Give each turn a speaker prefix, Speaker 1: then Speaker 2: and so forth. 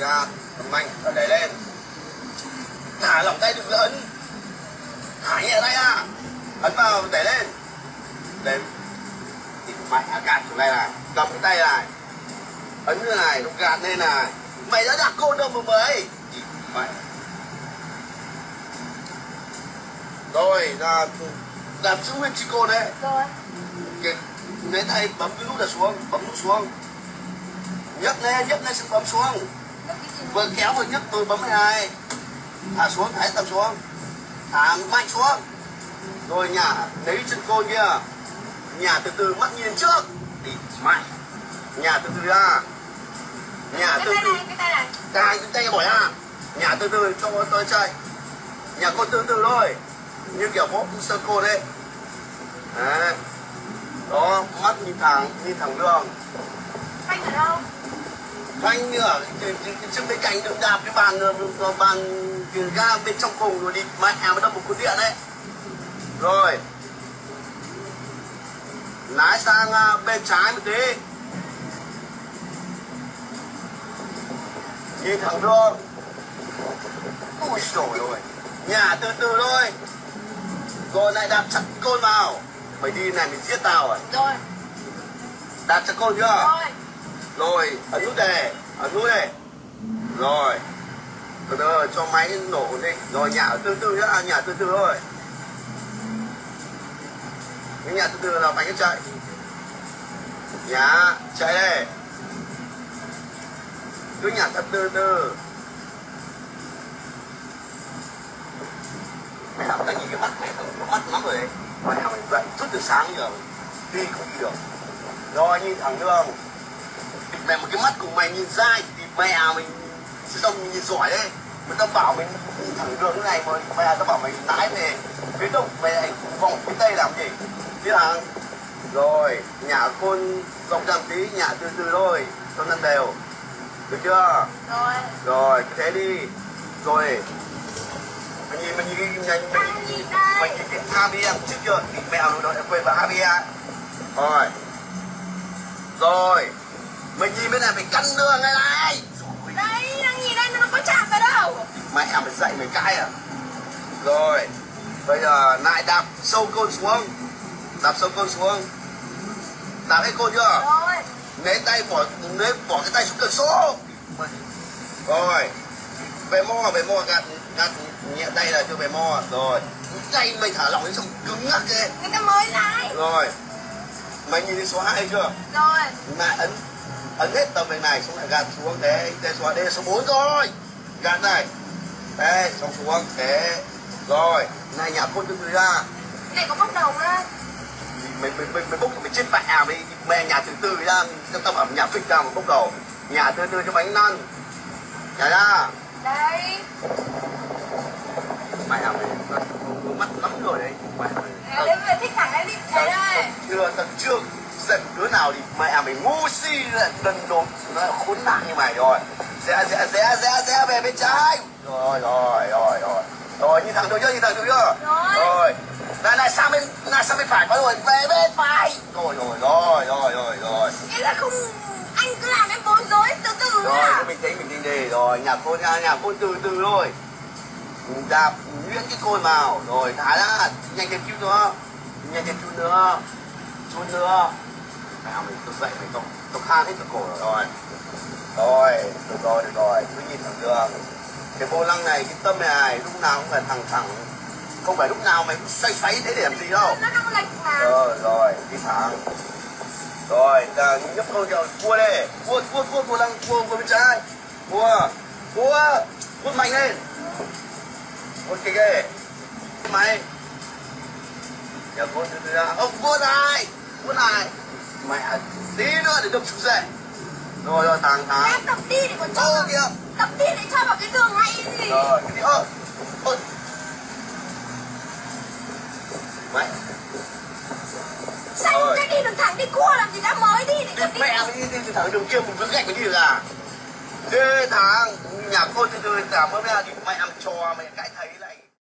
Speaker 1: gạt mạnh và đẩy lên. Thả lỏng tay đừng ấn thả nhẹ tay ra. Ấn vào đẩy lên. Để thì mày gạt xuống đây này cầm cái tay này. Ấn như này nó gạt lên này. Mày đã đặt côn đâu mà mới mày rồi là làm giữ nguyên chi côn đấy.
Speaker 2: Rồi.
Speaker 1: Cái lấy tay bấm cái nút là xuống bấm nút xuống. Nhấc lên nhấc lên xong bấm xuống vừa kéo vừa nhấc vừa bấm này thả xuống thả tầm xuống. Thả mạnh xuống. Rồi nhả lấy chân côn kia. Nhả từ từ mắt nhìn trước. Thì mạnh. Nhả từ từ ra. Nhả từ
Speaker 2: tay
Speaker 1: từ.
Speaker 2: này, cái tay này.
Speaker 1: Tay tay bỏ ra. Nhả từ từ cho tôi chạy. Nhả côn từ từ thôi. Như kiểu bóp sơ côn đấy. Đấy. Đó mắt nhìn thẳng nhìn thẳng đường.
Speaker 2: Phanh ở đâu?
Speaker 1: Như ở trước bên cạnh được đạp cái bàn ờ, ờ, bàn cái ga bên trong cùng rồi đi. Mẹ mới đâm một cú điện đấy rồi. Lái sang ờ, bên trái một tí. Nhìn thẳng đường ui trời ơi nhà từ từ thôi. Rồi lại đạp chặt côn vào. Mày đi này mình giết tao à?
Speaker 2: Rồi.
Speaker 1: Đạp chặt côn chưa?
Speaker 2: Rồi
Speaker 1: rồi ấn nút đề ấn nút này rồi. Từ từ, cho máy nổ đi. Rồi nhả từ từ nhá. À, nhả từ từ thôi. Cái nhả từ từ là bánh nó chạy. Nhả chạy đây. Cứ nhả thật từ từ mày học cái gì cái mắt mày không mắt lắm rồi đấy. Mày học dậy suốt từ sáng giờ đi không đi được. Rồi nhìn thẳng đường mẹ một cái mắt của mày nhìn dai thì mẹ mình sẽ đông nhìn giỏi đấy. Người ta bảo mình thẳng đường thế này mà mẹ ta bảo mày lái về. Phía đông mày lại vòng phía tây làm gì? Biết thằng rồi nhả côn rộng ràng tí nhả từ từ thôi cho nó đều. Được chưa?
Speaker 2: Rồi.
Speaker 1: Rồi thế đi. Rồi. Mày nhìn mày nhìn mày nhìn mày nhìn mày nhìn cái ABM trước chưa thì mẹ nó đã quên vào ABM rồi. Rồi mày nhìn bên này mày căn đường này này.
Speaker 2: Đây, đang nhìn đây nó có chạm vào đâu?
Speaker 1: Mẹ mày dậy mày cãi à. Rồi bây giờ lại đạp sâu côn xuống. Đạp sâu côn xuống. Đạp hết côn chưa?
Speaker 2: Rồi.
Speaker 1: Lấy tay bỏ lấy bỏ cái tay xuống cửa số rồi về mo về mo gạt gạt nhẹ tay là cho về mo rồi tay mày thả lỏng đi xong cứng ngắc thế
Speaker 2: Người ta mới lái.
Speaker 1: Rồi mày nhìn thấy số 2 chưa?
Speaker 2: Rồi.
Speaker 1: Lại ấn ấn hết tầm này này xong lại gạt xuống thế đây số đây số 4 rồi. Gạt này. Đây xong xuống thế rồi. Này nhả côn từ từ ra.
Speaker 2: Này có bốc đầu nữa
Speaker 1: mày mày mày mày bốc mày chết mẹ mày mày nhả từ từ ra tao tao bảo nhả phịch ra mà bốc đầu. Nhả từ từ cho bánh lăn nhả ra.
Speaker 2: Đây.
Speaker 1: Mày à mày mắt lắm rồi đấy. Mày à mày
Speaker 2: thích thẳng đấy đi đây
Speaker 1: chưa tao chưa giận đứa nào thì mẹ à mày ngu si lại đần độn nó là khốn nạn như mày rồi. Rẽ rẽ rẽ rẽ rẽ về bên trái. Rồi rồi rồi rồi. Rồi nhìn thẳng được chưa? Nhìn thẳng được chưa?
Speaker 2: Rồi.
Speaker 1: này này sang bên này sang bên phải có rồi về bên phải. Rồi rồi rồi rồi rồi rồi.
Speaker 2: Nghĩa là không Anh cứ làm em bối rối từ từ
Speaker 1: rồi cái bình tĩnh bình tĩnh đi. Rồi nhà côn nhà nhà côn từ từ thôi. Đạp nhuyễn cái côn vào. Rồi thả ra. Nhanh thêm chút nữa. Nhanh thêm chút nữa. Chút nữa nào mình tôi dậy mình tôi tôi khan hết cái cổ rồi. Rồi. Được rồi được rồi. Cứ nhìn thẳng đường. Cái vô lăng này cái tâm này lúc nào cũng phải thẳng thẳng. Không phải lúc nào mày cũng xoay xoay thế để làm gì đâu. Rồi rồi đi thẳng. Rồi là nhấp câu cho cua đây cua cua cua cua lăng cua cua bên trái. Cua cua cua mạnh lên. Cua kìa kìa mày giờ cua từ từ ra. Ông cua này cua này mẹ tí nữa để đập xuống dậy rồi rồi thẳng thẳng
Speaker 2: Em tập đi để còn cho
Speaker 1: ô kìa.
Speaker 2: Tập đi để cho vào cái đường ngay gì
Speaker 1: rồi cái gì? Ơ ơ. Mẹ.
Speaker 2: Sao
Speaker 1: Rồi.
Speaker 2: cái đi đường thẳng đi cua làm gì đã mới đi để
Speaker 1: Cái
Speaker 2: tập đi?
Speaker 1: mẹ mày đi từ thẳng đường kia một vướng gạch mới đi được à? Đi thằng nhà cô từ từ cảm ơn mẹ thì mẹ làm trò mày cãi thấy lại